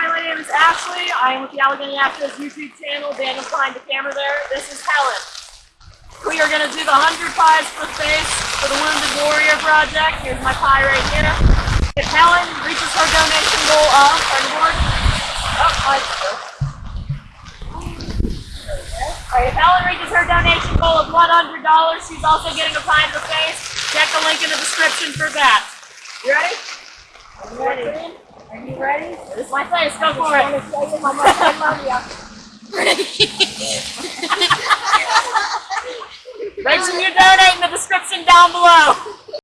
Hi, my name is Ashley. I am with the Allegheny Astros YouTube channel. Daniel's behind the camera there. This is Helen. We are going to do the 100 pies for space for the Wounded Warrior Project. Here's my pie right here. If Helen reaches her donation goal uh, of, the board. Oh, still. Alright, if Helen reaches her donation goal of $100, she's also getting a pie in the face. Check the link in the description for that. You ready? I'm ready. Ready? This my face. Go for I'm it. gonna show you how much I love you. Make sure you donate in the description down below.